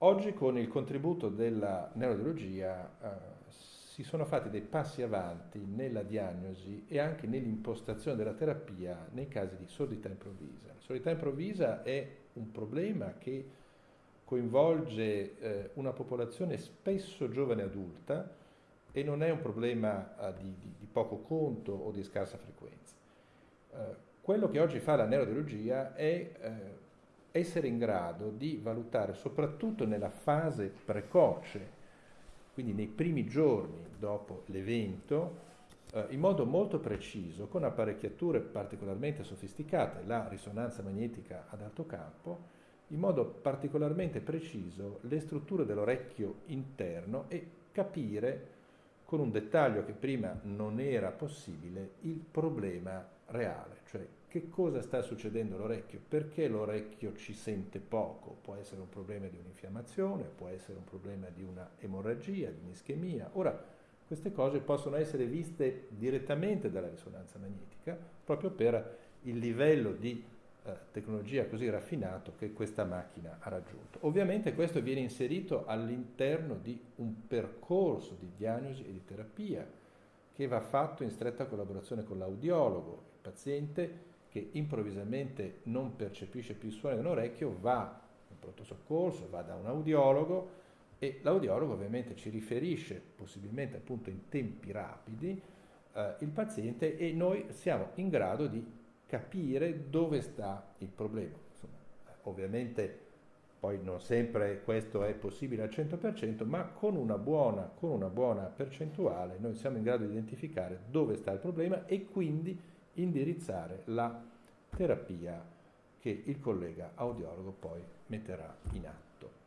Oggi con il contributo della neurologia eh, si sono fatti dei passi avanti nella diagnosi e anche nell'impostazione della terapia nei casi di sordità improvvisa. La sordità improvvisa è un problema che coinvolge eh, una popolazione spesso giovane adulta e non è un problema eh, di, di, di, poco conto o di scarsa frequenza. Eh, quello che oggi fa la neurologia è eh, essere in grado di valutare soprattutto nella fase precoce, quindi nei primi giorni dopo l'evento, eh, in modo molto preciso, con apparecchiature particolarmente sofisticate, la risonanza magnetica ad alto campo, in modo particolarmente preciso le strutture dell'orecchio interno e capire con un dettaglio che prima non era possibile il problema reale, cioè che cosa sta succedendo all'orecchio, perché l'orecchio ci sente poco, può essere un problema di un'infiammazione, può essere un problema di una emorragia, di un'ischemia. Ora, queste cose possono essere viste direttamente dalla risonanza magnetica, proprio per il livello di eh, tecnologia così raffinato che questa macchina ha raggiunto. Ovviamente questo viene inserito all'interno di un percorso di diagnosi e di terapia che va fatto in stretta collaborazione con l'audiologo. Il paziente che improvvisamente non percepisce più il suono di un orecchio va in pronto soccorso, va da un audiologo e l'audiologo ovviamente ci riferisce, possibilmente appunto in tempi rapidi, eh, il paziente e noi siamo in grado di capire dove sta il problema. Insomma, ovviamente poi non sempre questo è possibile al 100%, ma con una, buona, con una buona percentuale noi siamo in grado di identificare dove sta il problema e quindi indirizzare la terapia che il collega audiologo poi metterà in atto.